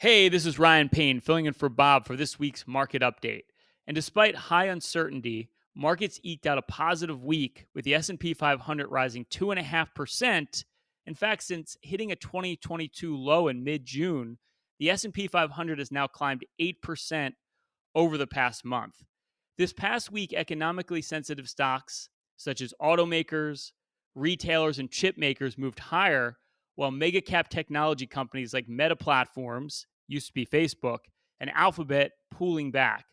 Hey, this is Ryan Payne filling in for Bob for this week's market update. And despite high uncertainty, markets eked out a positive week with the S&P 500 rising 2.5%. In fact, since hitting a 2022 low in mid-June, the S&P 500 has now climbed 8% over the past month. This past week, economically sensitive stocks such as automakers, retailers, and chip makers moved higher, while mega cap technology companies like Meta Platforms, used to be Facebook, and Alphabet pulling back.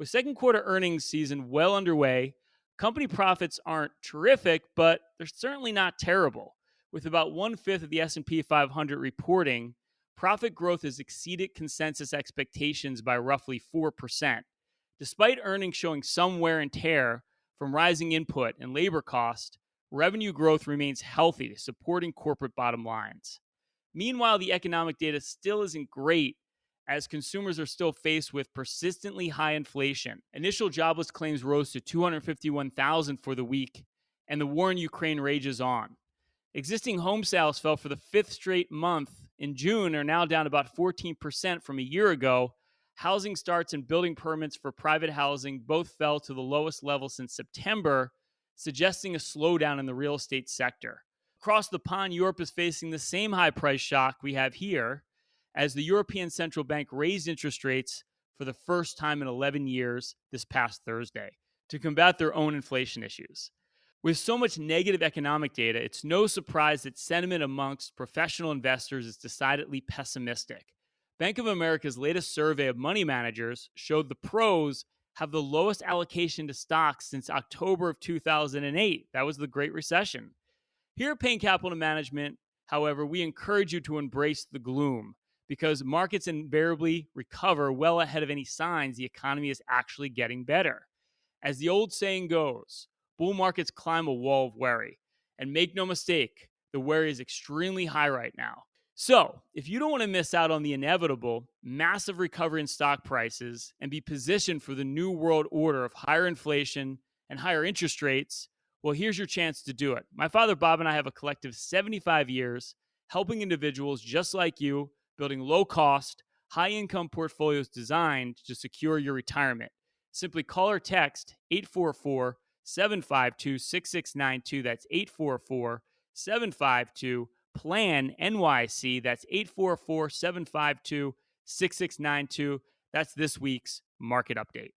With second quarter earnings season well underway, company profits aren't terrific, but they're certainly not terrible. With about one fifth of the S&P 500 reporting, profit growth has exceeded consensus expectations by roughly 4%. Despite earnings showing some wear and tear from rising input and labor cost, revenue growth remains healthy, supporting corporate bottom lines. Meanwhile, the economic data still isn't great as consumers are still faced with persistently high inflation. Initial jobless claims rose to 251,000 for the week, and the war in Ukraine rages on. Existing home sales fell for the fifth straight month in June, are now down about 14% from a year ago. Housing starts and building permits for private housing both fell to the lowest level since September, suggesting a slowdown in the real estate sector. Across the pond, Europe is facing the same high price shock we have here as the European Central Bank raised interest rates for the first time in 11 years this past Thursday to combat their own inflation issues. With so much negative economic data, it's no surprise that sentiment amongst professional investors is decidedly pessimistic. Bank of America's latest survey of money managers showed the pros have the lowest allocation to stocks since October of 2008. That was the Great Recession. Here at Payne Capital Management, however, we encourage you to embrace the gloom because markets invariably recover well ahead of any signs the economy is actually getting better. As the old saying goes, bull markets climb a wall of worry. And make no mistake, the worry is extremely high right now. So, if you don't want to miss out on the inevitable massive recovery in stock prices and be positioned for the new world order of higher inflation and higher interest rates, well, here's your chance to do it. My father, Bob, and I have a collective 75 years helping individuals just like you building low cost, high income portfolios designed to secure your retirement. Simply call or text 844 752 6692. That's 844 752 Plan NYC. That's 844 752 6692. That's this week's market update.